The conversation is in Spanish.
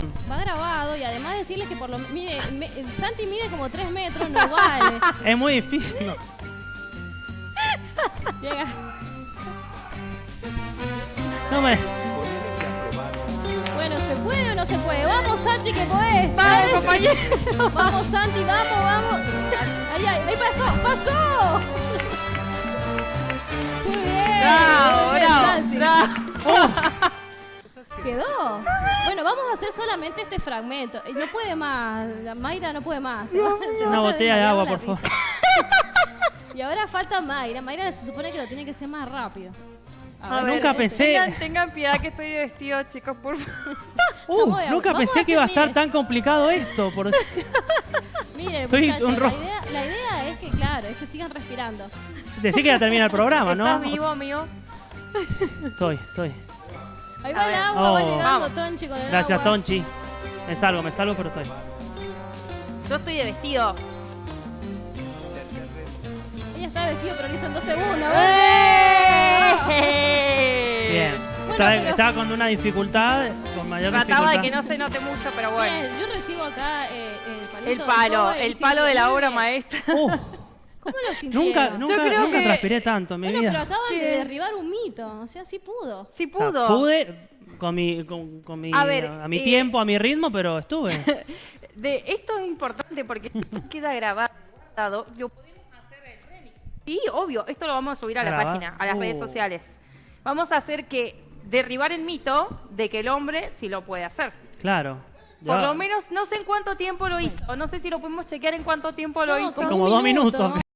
montón. Va grabado y además decirles que por lo mire, me- Santi mide como 3 metros, no vale. Es muy difícil. no. Llega. No me. Bueno, ¿se puede o no se puede? Vamos, Santi, que podés. Vamos, compañero. Vamos, Santi, vamos, vamos. Ahí, ahí, ahí pasó, pasó. Muy bien. Bravo, muy bien, bravo, Santi. bravo. Quedó. Vamos a hacer solamente este fragmento. Eh, No puede más. Mayra no puede más. Se va- se va Una botella de agua, por favor. Y ahora falta Mayra. Mayra se supone que lo tiene que hacer más rápido. A ver, Nunca pensé- Tengan, tengan piedad que estoy vestido, chicos, por favor. Uh, nunca vamos pensé que iba a estar tan complicado esto. Por... Miren, Estoy muchachos, un la, idea, la idea es que, claro, es que sigan respirando. Decir que ya termina el programa, ¿no? ¿Estás vivo, amigo? Estoy, estoy. Ahí va el agua, va Oh. llegando Vamos. Tonchi con el Gracias, agua. Tonchi. Me salvo, me salvo, pero estoy. Yo estoy de vestido. Ella está vestido, pero lo hizo en dos segundos. ¡Eh! Bien. Bueno, estaba, pero- estaba con una dificultad, con mayor Trataba de dificultad. que no se note mucho, pero bueno. Bien, yo recibo acá eh, el palito El de palo, escoba y el palo de la obra maestra. Uh, ¿Cómo lo sintieron? nunca, nunca, creo nunca que- transpiré tanto en mi Bueno, vida. pero acaban de derribar un mito. O sea, sí pudo. Sí O sea, pudo. pude con mi, con, con mi, A ver, a mi eh, tiempo, a mi ritmo, pero estuve. De, esto es importante porque esto queda grabado. Lo podemos hacer el remix. Sí, obvio. Esto lo vamos a subir a la página, a las Uh. redes sociales. Vamos a hacer que derribar el mito de que el hombre sí lo puede hacer. Claro. Por Ya- lo menos no sé en cuánto tiempo lo hizo. No sé si lo podemos chequear en cuánto tiempo lo No, hizo. como Como un dos minuto. minutos.